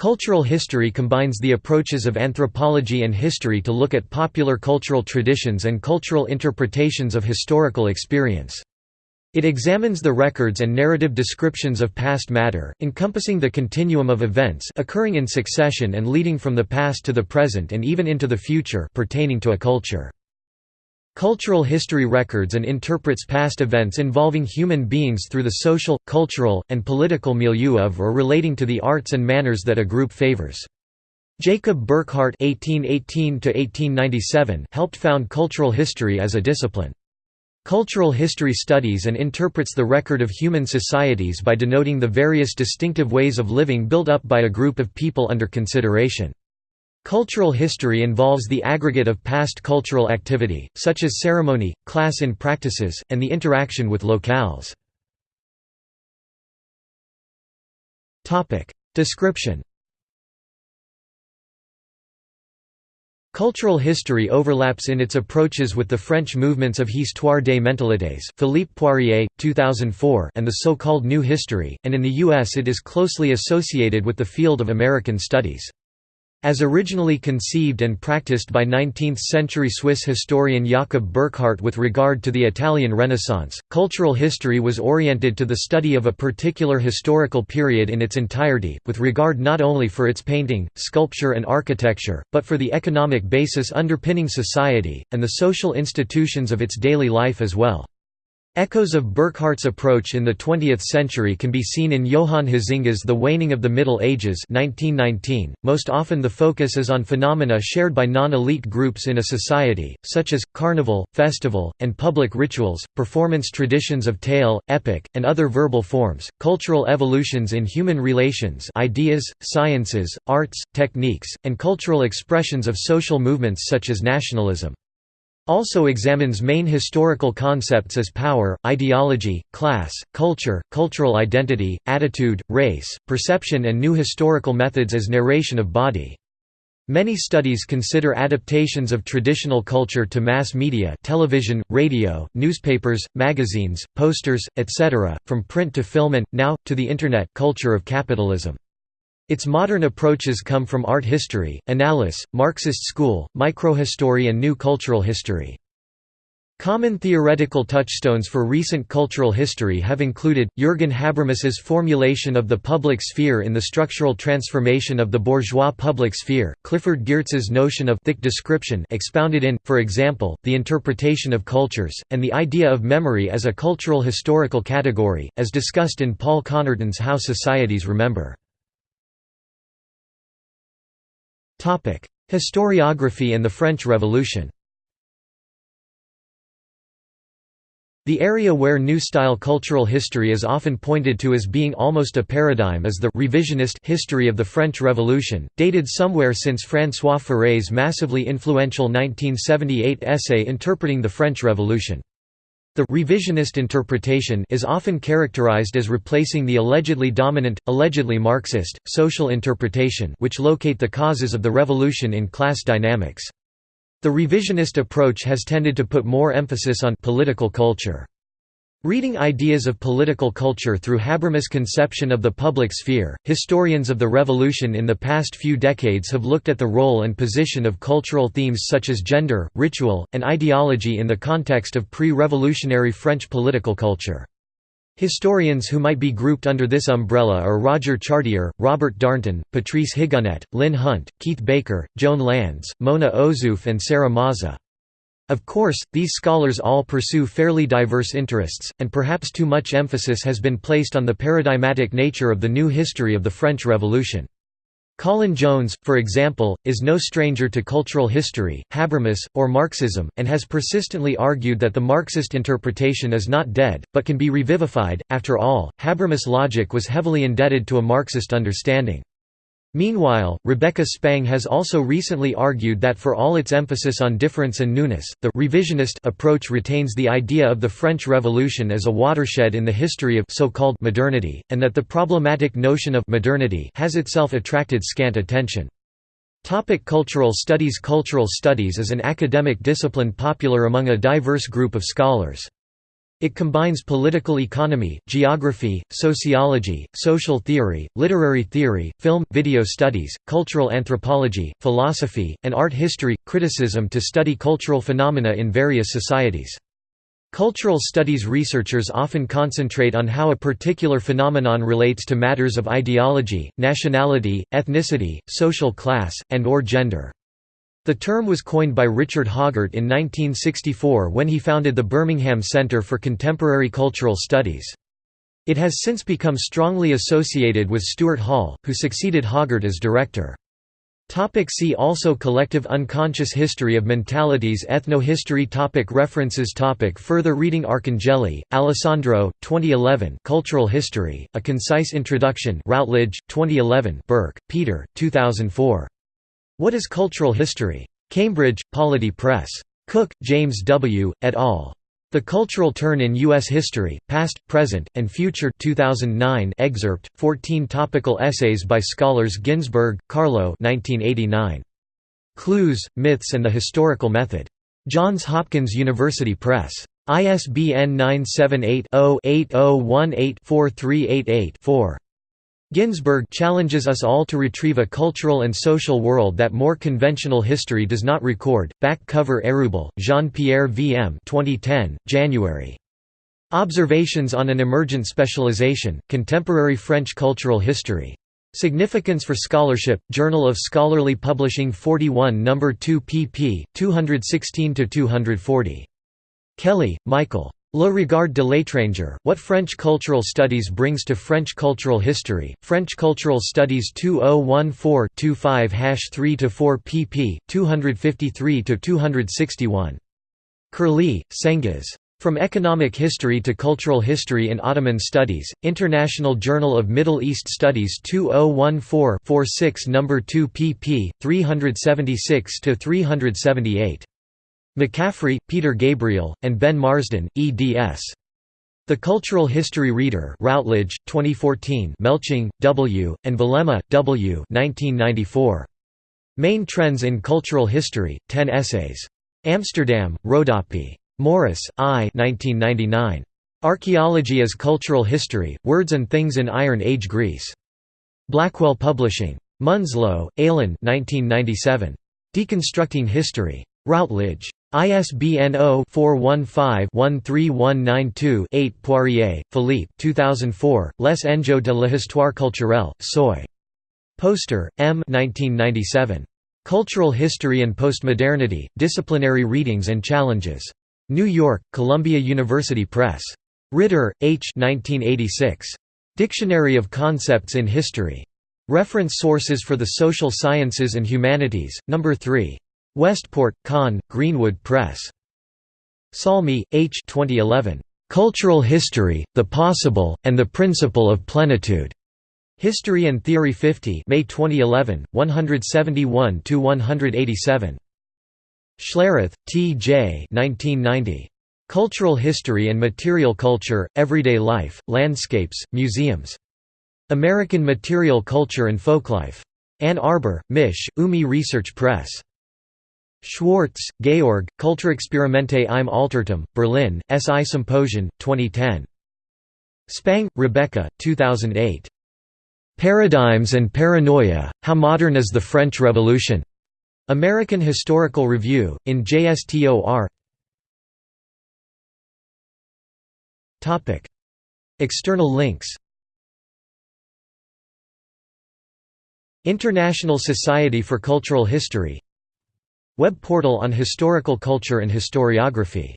Cultural history combines the approaches of anthropology and history to look at popular cultural traditions and cultural interpretations of historical experience. It examines the records and narrative descriptions of past matter, encompassing the continuum of events occurring in succession and leading from the past to the present and even into the future pertaining to a culture. Cultural history records and interprets past events involving human beings through the social, cultural, and political milieu of or relating to the arts and manners that a group favors. Jacob Burckhardt (1818–1897) helped found cultural history as a discipline. Cultural history studies and interprets the record of human societies by denoting the various distinctive ways of living built up by a group of people under consideration. Cultural history involves the aggregate of past cultural activity, such as ceremony, class in practices, and the interaction with locales. Description Cultural history overlaps in its approaches with the French movements of Histoire des mentalités Philippe Poirier, 2004 and the so-called New History, and in the U.S. it is closely associated with the field of American Studies. As originally conceived and practiced by 19th-century Swiss historian Jakob Burckhardt with regard to the Italian Renaissance, cultural history was oriented to the study of a particular historical period in its entirety, with regard not only for its painting, sculpture and architecture, but for the economic basis underpinning society, and the social institutions of its daily life as well. Echoes of Burckhardt's approach in the 20th century can be seen in Johan Huizinga's The Waning of the Middle Ages 1919. .Most often the focus is on phenomena shared by non-elite groups in a society, such as, carnival, festival, and public rituals, performance traditions of tale, epic, and other verbal forms, cultural evolutions in human relations ideas, sciences, arts, techniques, and cultural expressions of social movements such as nationalism. Also examines main historical concepts as power, ideology, class, culture, cultural identity, attitude, race, perception and new historical methods as narration of body. Many studies consider adaptations of traditional culture to mass media television, radio, newspapers, magazines, posters, etc., from print to film and, now, to the Internet culture of capitalism. Its modern approaches come from art history, analysis, Marxist school, microhistory and new cultural history. Common theoretical touchstones for recent cultural history have included, Jürgen Habermas's formulation of the public sphere in the structural transformation of the bourgeois public sphere, Clifford Geertz's notion of thick description expounded in, for example, The Interpretation of Cultures, and the idea of memory as a cultural historical category, as discussed in Paul Connerton's How Societies Remember. Historiography and the French Revolution The area where New Style cultural history is often pointed to as being almost a paradigm is the revisionist history of the French Revolution, dated somewhere since François Furet's massively influential 1978 essay interpreting the French Revolution. The revisionist interpretation is often characterized as replacing the allegedly dominant, allegedly Marxist, social interpretation which locate the causes of the revolution in class dynamics. The revisionist approach has tended to put more emphasis on political culture. Reading ideas of political culture through Habermas' conception of the public sphere, historians of the revolution in the past few decades have looked at the role and position of cultural themes such as gender, ritual, and ideology in the context of pre-revolutionary French political culture. Historians who might be grouped under this umbrella are Roger Chartier, Robert Darnton, Patrice Higonnet, Lynn Hunt, Keith Baker, Joan Landes, Mona Ozouf and Sarah Maza. Of course, these scholars all pursue fairly diverse interests, and perhaps too much emphasis has been placed on the paradigmatic nature of the new history of the French Revolution. Colin Jones, for example, is no stranger to cultural history, Habermas, or Marxism, and has persistently argued that the Marxist interpretation is not dead, but can be revivified. After all, Habermas' logic was heavily indebted to a Marxist understanding. Meanwhile, Rebecca Spang has also recently argued that for all its emphasis on difference and newness, the revisionist approach retains the idea of the French Revolution as a watershed in the history of so-called modernity, and that the problematic notion of modernity has itself attracted scant attention. Topic cultural studies Cultural studies is an academic discipline popular among a diverse group of scholars. It combines political economy, geography, sociology, social theory, literary theory, film, video studies, cultural anthropology, philosophy, and art history, criticism to study cultural phenomena in various societies. Cultural studies researchers often concentrate on how a particular phenomenon relates to matters of ideology, nationality, ethnicity, social class, and or gender. The term was coined by Richard Hoggart in 1964 when he founded the Birmingham Centre for Contemporary Cultural Studies. It has since become strongly associated with Stuart Hall, who succeeded Hoggart as director. Topic see also Collective unconscious history of mentalities Ethnohistory topic References topic Further reading Arcangeli, Alessandro, 2011 Cultural History, A Concise Introduction Routledge, 2011 Burke, Peter, 2004. What is Cultural History? Cambridge, Polity Press. Cook, James W., et al. The Cultural Turn in U.S. History, Past, Present, and Future 2009 excerpt, 14 topical essays by scholars Ginzburg, Carlo 1989. Clues, Myths and the Historical Method. Johns Hopkins University Press. ISBN 978 0 8018 4388 4. Ginzburg challenges us all to retrieve a cultural and social world that more conventional history does not record. Back cover Hérubel, Jean-Pierre V.M. 2010, January. Observations on an Emergent Specialization, Contemporary French Cultural History. Significance for Scholarship, Journal of Scholarly Publishing 41 No. 2 pp. 216–240. Kelly, Michael. Le regard de l'étranger, What French Cultural Studies Brings to French Cultural History, French Cultural Studies 2014-25-3–4 pp. 253–261. Kırlı, Cengiz. From Economic History to Cultural History in Ottoman Studies, International Journal of Middle East Studies 2014-46 No. 2 pp. 376–378. McCaffrey, Peter Gabriel, and Ben Marsden, eds. The Cultural History Reader Routledge, 2014 Melching, W., and Velema, W. 1994. Main Trends in Cultural History, 10 essays. Amsterdam, Rodopi. Morris, I 1999. Archaeology as Cultural History, Words and Things in Iron Age Greece. Blackwell Publishing. Munslow, Alan 1997. Deconstructing History. Routledge. ISBN 0-415-13192-8 Poirier, Philippe 2004, Les enjeux de l'histoire culturelle, Seuil. Poster, M. 1997. Cultural History and Postmodernity, Disciplinary Readings and Challenges. New York, Columbia University Press. Ritter, H. 1986. Dictionary of Concepts in History. Reference sources for the Social Sciences and Humanities, No. 3. Westport, Conn, Greenwood Press. Salmi, H. 2011. Cultural History, The Possible, and the Principle of Plenitude. History and Theory 50 May 2011, 171–187. Schlereth, T. J. 1990. Cultural History and Material Culture, Everyday Life, Landscapes, Museums. American Material Culture and Folklife. Ann Arbor, Mich., UMI Research Press. Schwartz, Georg, Kulturexperimente im Altertum, Berlin, SI Symposium, 2010. Spang, Rebecca, 2008. Paradigms and Paranoia, How Modern is the French Revolution? American Historical Review, in JSTOR External links International Society for Cultural History Web portal on historical culture and historiography